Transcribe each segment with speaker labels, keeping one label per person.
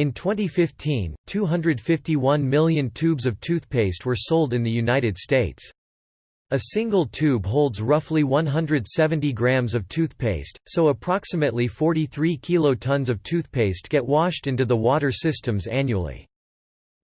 Speaker 1: In 2015, 251 million tubes of toothpaste were sold in the United States. A single tube holds roughly 170 grams of toothpaste, so approximately 43 kilotons of toothpaste get washed into the water systems annually.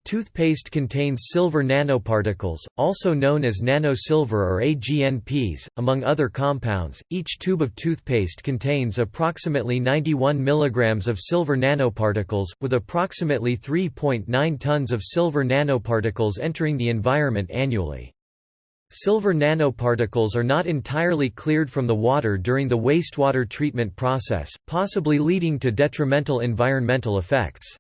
Speaker 1: Toothpaste contains silver nanoparticles, also known as nanosilver or AGNPs, among other compounds. Each tube of toothpaste contains approximately 91 mg of silver nanoparticles, with approximately 3.9 tons of silver nanoparticles entering the environment annually. Silver nanoparticles are not entirely cleared from the water during the wastewater treatment process, possibly leading to detrimental environmental effects.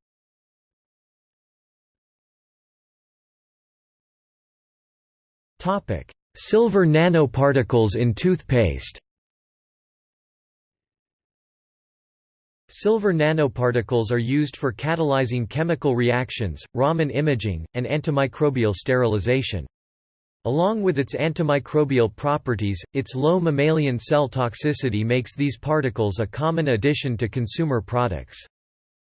Speaker 1: Silver nanoparticles in toothpaste Silver nanoparticles are used for catalyzing chemical reactions, Raman imaging, and antimicrobial sterilization. Along with its antimicrobial properties, its low mammalian cell toxicity makes these particles a common addition to consumer products.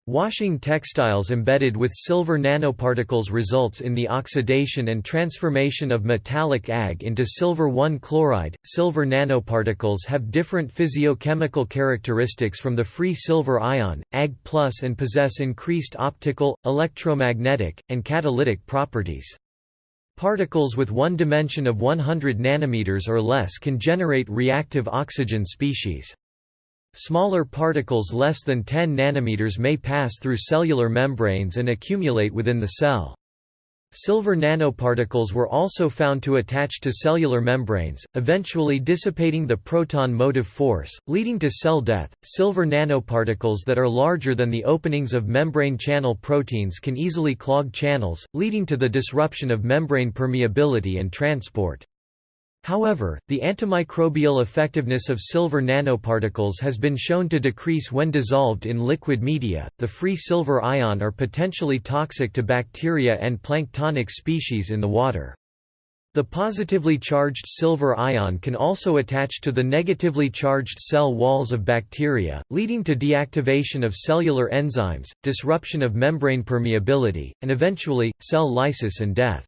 Speaker 1: Washing textiles embedded with silver nanoparticles results in the oxidation and transformation of metallic Ag into silver 1 chloride. Silver nanoparticles have different physiochemical characteristics from the free silver ion, Ag+, and possess increased optical, electromagnetic, and catalytic properties. Particles with one dimension of 100 nanometers or less can generate reactive oxygen species. Smaller particles less than 10 nanometers may pass through cellular membranes and accumulate within the cell. Silver nanoparticles were also found to attach to cellular membranes, eventually dissipating the proton motive force, leading to cell death. Silver nanoparticles that are larger than the openings of membrane channel proteins can easily clog channels, leading to the disruption of membrane permeability and transport. However, the antimicrobial effectiveness of silver nanoparticles has been shown to decrease when dissolved in liquid media. The free silver ion are potentially toxic to bacteria and planktonic species in the water. The positively charged silver ion can also attach to the negatively charged cell walls of bacteria, leading to deactivation of cellular enzymes, disruption of membrane permeability, and eventually, cell lysis and death.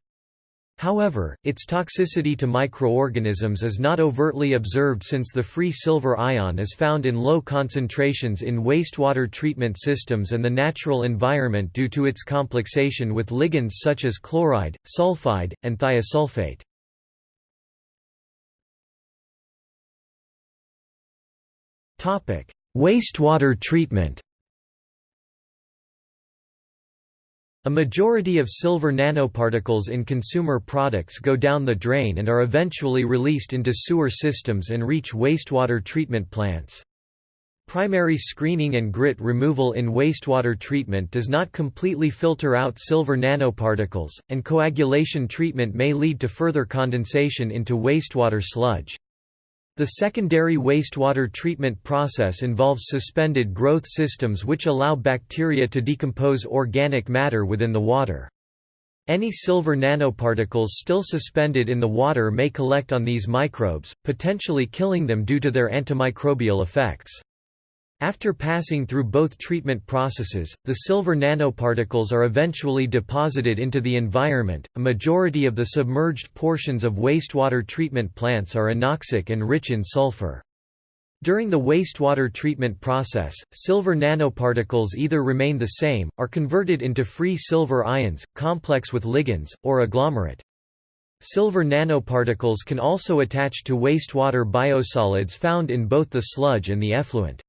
Speaker 1: However, its toxicity to microorganisms is not overtly observed since the free silver ion is found in low concentrations in wastewater treatment systems and the natural environment due to its complexation with ligands such as chloride, sulfide, and thiosulfate. Wastewater treatment A majority of silver nanoparticles in consumer products go down the drain and are eventually released into sewer systems and reach wastewater treatment plants. Primary screening and grit removal in wastewater treatment does not completely filter out silver nanoparticles, and coagulation treatment may lead to further condensation into wastewater sludge. The secondary wastewater treatment process involves suspended growth systems which allow bacteria to decompose organic matter within the water. Any silver nanoparticles still suspended in the water may collect on these microbes, potentially killing them due to their antimicrobial effects. After passing through both treatment processes, the silver nanoparticles are eventually deposited into the environment. A majority of the submerged portions of wastewater treatment plants are anoxic and rich in sulfur. During the wastewater treatment process, silver nanoparticles either remain the same, are converted into free silver ions, complex with ligands, or agglomerate. Silver nanoparticles can also attach to wastewater biosolids found in both the sludge and the effluent.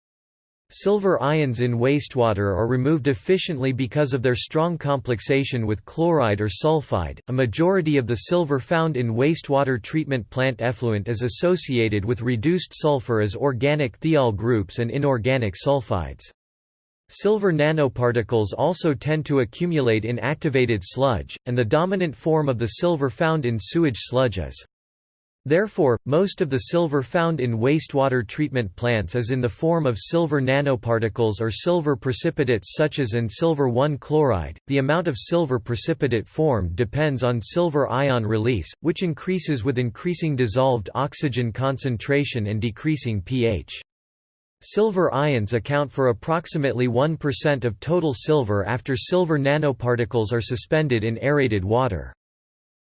Speaker 1: Silver ions in wastewater are removed efficiently because of their strong complexation with chloride or sulfide. A majority of the silver found in wastewater treatment plant effluent is associated with reduced sulfur as organic thiol groups and inorganic sulfides. Silver nanoparticles also tend to accumulate in activated sludge, and the dominant form of the silver found in sewage sludge is Therefore, most of the silver found in wastewater treatment plants is in the form of silver nanoparticles or silver precipitates such as in silver 1 chloride. The amount of silver precipitate formed depends on silver ion release, which increases with increasing dissolved oxygen concentration and decreasing pH. Silver ions account for approximately 1% of total silver after silver nanoparticles are suspended in aerated water.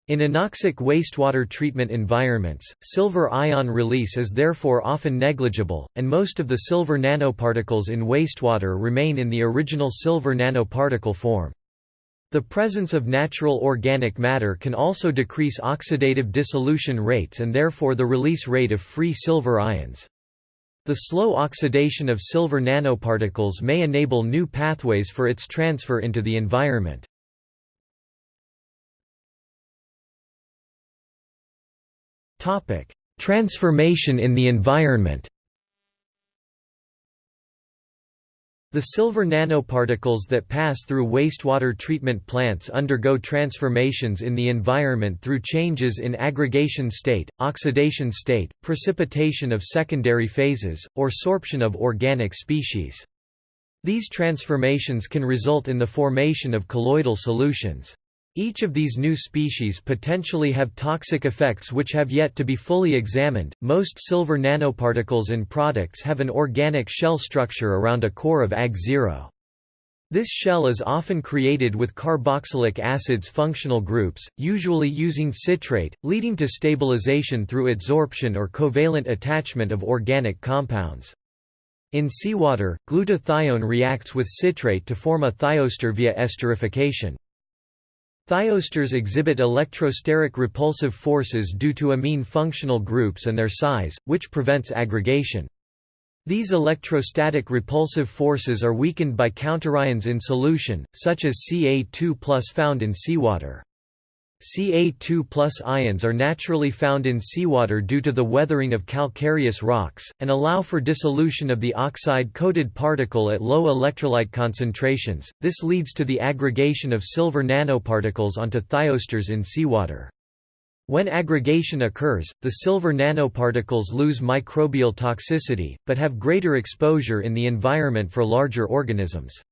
Speaker 1: In anoxic wastewater treatment environments, silver ion release is therefore often negligible, and most of the silver nanoparticles in wastewater remain in the original silver nanoparticle form. The presence of natural organic matter can also decrease oxidative dissolution rates and therefore the release rate of free silver ions. The slow oxidation of silver nanoparticles may enable new pathways for its transfer into the environment. Transformation in the environment The silver nanoparticles that pass through wastewater treatment plants undergo transformations in the environment through changes in aggregation state, oxidation state, precipitation of secondary phases, or sorption of organic species. These transformations can result in the formation of colloidal solutions. Each of these new species potentially have toxic effects which have yet to be fully examined. Most silver nanoparticles in products have an organic shell structure around a core of Ag0. This shell is often created with carboxylic acids functional groups, usually using citrate, leading to stabilization through adsorption or covalent attachment of organic compounds. In seawater, glutathione reacts with citrate to form a thioester via esterification. Thioesters exhibit electrosteric repulsive forces due to amine functional groups and their size, which prevents aggregation. These electrostatic repulsive forces are weakened by counterions in solution, such as Ca2 found in seawater. Ca2 ions are naturally found in seawater due to the weathering of calcareous rocks, and allow for dissolution of the oxide-coated particle at low electrolyte concentrations. This leads to the aggregation of silver nanoparticles onto thioesters in seawater. When aggregation occurs, the silver nanoparticles lose microbial toxicity, but have greater exposure in the environment for larger organisms.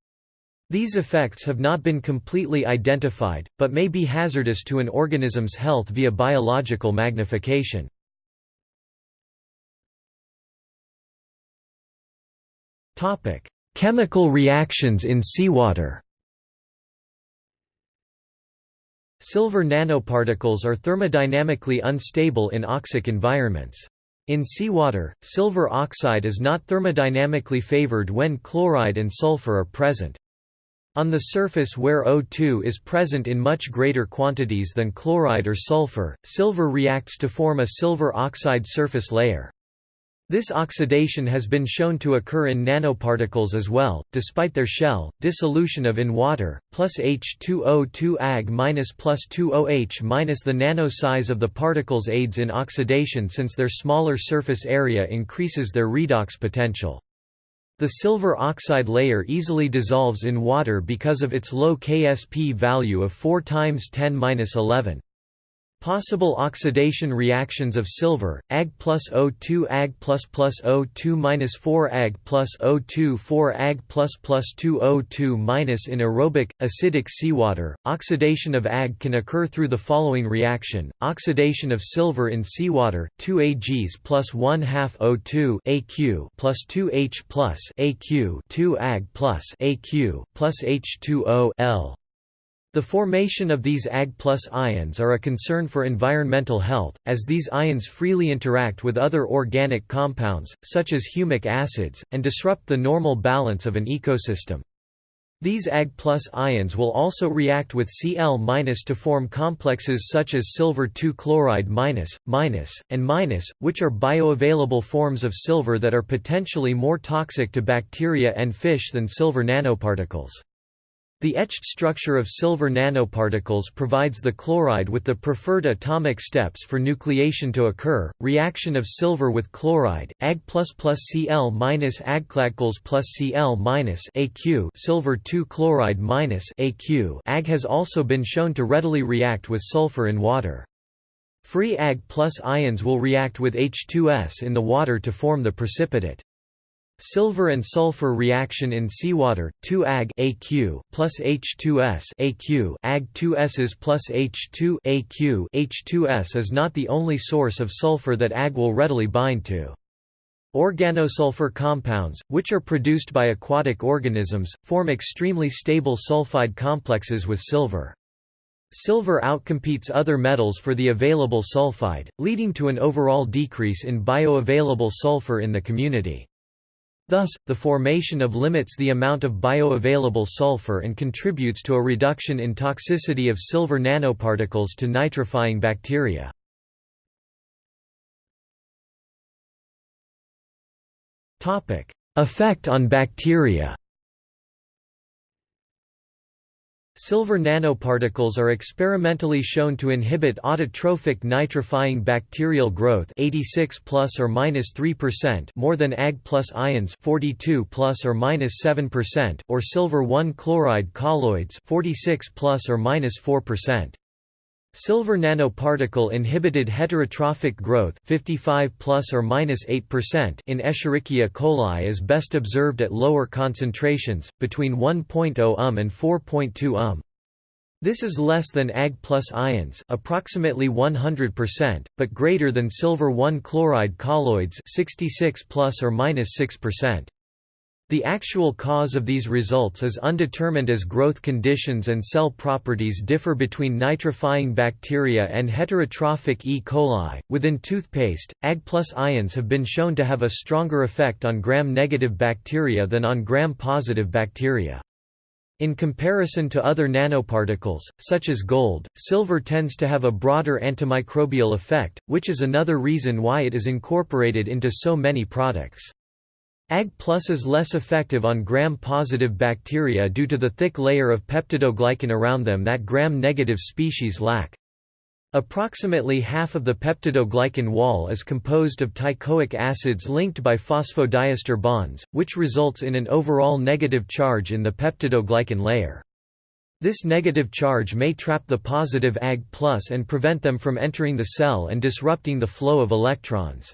Speaker 1: These effects have not been completely identified, but may be hazardous to an organism's health via biological magnification. Chemical reactions in seawater Silver nanoparticles are thermodynamically unstable in oxic environments. In seawater, silver oxide is not thermodynamically favored when chloride and sulfur are present. On the surface where O2 is present in much greater quantities than chloride or sulfur, silver reacts to form a silver oxide surface layer. This oxidation has been shown to occur in nanoparticles as well, despite their shell. Dissolution of in water, plus H2O2 Ag minus plus 2OH minus the nano size of the particles aids in oxidation since their smaller surface area increases their redox potential. The silver oxide layer easily dissolves in water because of its low Ksp value of 4 times 10-11. Possible oxidation reactions of silver, Ag plus O2 Ag plus plus O2 minus 4 Ag plus O2 4 Ag plus plus 2 O2 minus in aerobic, acidic seawater. Oxidation of Ag can occur through the following reaction: oxidation of silver in seawater, 2 Ags plus 1 half O2 Aq plus 2 H plus Aq 2 Ag plus Aq plus H2O L. The formation of these Ag plus ions are a concern for environmental health, as these ions freely interact with other organic compounds, such as humic acids, and disrupt the normal balance of an ecosystem. These Ag plus ions will also react with Cl- to form complexes such as silver 2 chloride and which are bioavailable forms of silver that are potentially more toxic to bacteria and fish than silver nanoparticles. The etched structure of silver nanoparticles provides the chloride with the preferred atomic steps for nucleation to occur. Reaction of silver with chloride, Ag Cl minus plus Cl Aq silver 2 chloride Aq Ag has also been shown to readily react with sulfur in water. Free Ag plus ions will react with H2S in the water to form the precipitate. Silver and sulfur reaction in seawater, 2 Ag AQ plus H2S AQ Ag 2S's plus H2 AQ H2S is not the only source of sulfur that Ag will readily bind to. Organosulfur compounds, which are produced by aquatic organisms, form extremely stable sulfide complexes with silver. Silver outcompetes other metals for the available sulfide, leading to an overall decrease in bioavailable sulfur in the community. Thus, the formation of limits the amount of bioavailable sulfur and contributes to a reduction in toxicity of silver nanoparticles to nitrifying bacteria. Effect on bacteria Silver nanoparticles are experimentally shown to inhibit autotrophic nitrifying bacterial growth 86 plus or minus 3% more than Ag plus ions 42 plus or minus 7% or silver 1 chloride colloids 46 plus or minus 4%. Silver nanoparticle inhibited heterotrophic growth 55 plus or minus 8% in Escherichia coli is best observed at lower concentrations between 1.0 um and 4.2 um. This is less than Ag plus ions approximately 100%, but greater than silver 1 chloride colloids 66 plus or minus 6%. The actual cause of these results is undetermined as growth conditions and cell properties differ between nitrifying bacteria and heterotrophic E. coli. Within toothpaste, Ag plus ions have been shown to have a stronger effect on gram-negative bacteria than on gram-positive bacteria. In comparison to other nanoparticles, such as gold, silver tends to have a broader antimicrobial effect, which is another reason why it is incorporated into so many products. Ag Plus is less effective on gram-positive bacteria due to the thick layer of peptidoglycan around them that gram-negative species lack. Approximately half of the peptidoglycan wall is composed of teichoic acids linked by phosphodiester bonds, which results in an overall negative charge in the peptidoglycan layer. This negative charge may trap the positive Ag and prevent them from entering the cell and disrupting the flow of electrons.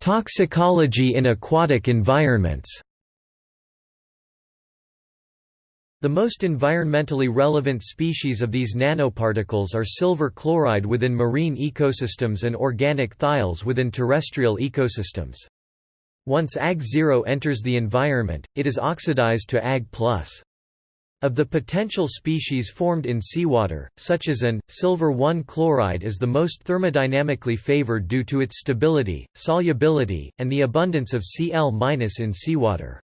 Speaker 1: Toxicology in aquatic environments The most environmentally relevant species of these nanoparticles are silver chloride within marine ecosystems and organic thiols within terrestrial ecosystems. Once Ag0 enters the environment, it is oxidized to Ag+. Of the potential species formed in seawater, such as an, silver-1 chloride is the most thermodynamically favored due to its stability, solubility, and the abundance of Cl- in seawater.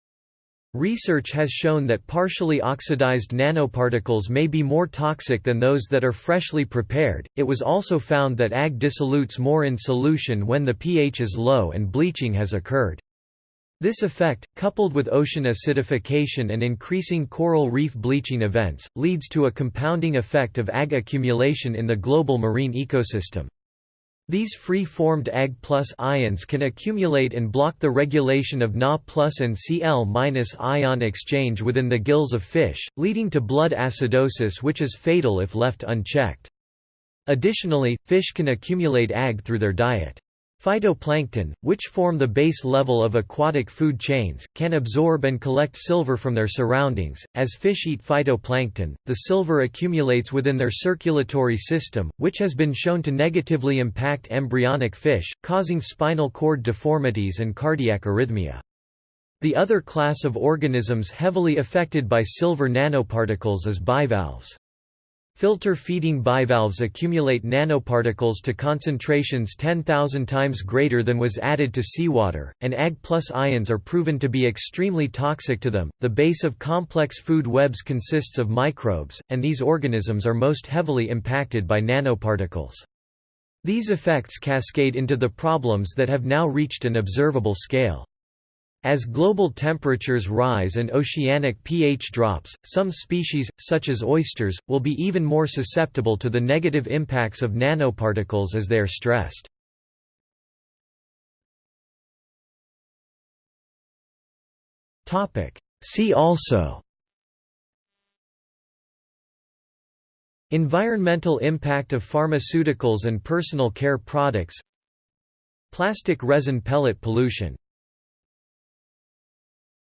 Speaker 1: Research has shown that partially oxidized nanoparticles may be more toxic than those that are freshly prepared. It was also found that Ag dissolutes more in solution when the pH is low and bleaching has occurred. This effect, coupled with ocean acidification and increasing coral reef bleaching events, leads to a compounding effect of Ag accumulation in the global marine ecosystem. These free-formed Ag plus ions can accumulate and block the regulation of Na plus and Cl minus ion exchange within the gills of fish, leading to blood acidosis which is fatal if left unchecked. Additionally, fish can accumulate Ag through their diet. Phytoplankton, which form the base level of aquatic food chains, can absorb and collect silver from their surroundings. As fish eat phytoplankton, the silver accumulates within their circulatory system, which has been shown to negatively impact embryonic fish, causing spinal cord deformities and cardiac arrhythmia. The other class of organisms heavily affected by silver nanoparticles is bivalves. Filter-feeding bivalves accumulate nanoparticles to concentrations 10,000 times greater than was added to seawater, and Ag plus ions are proven to be extremely toxic to them. The base of complex food webs consists of microbes, and these organisms are most heavily impacted by nanoparticles. These effects cascade into the problems that have now reached an observable scale. As global temperatures rise and oceanic pH drops, some species, such as oysters, will be even more susceptible to the negative impacts of nanoparticles as they are stressed. See also Environmental impact of pharmaceuticals and personal care products Plastic resin pellet pollution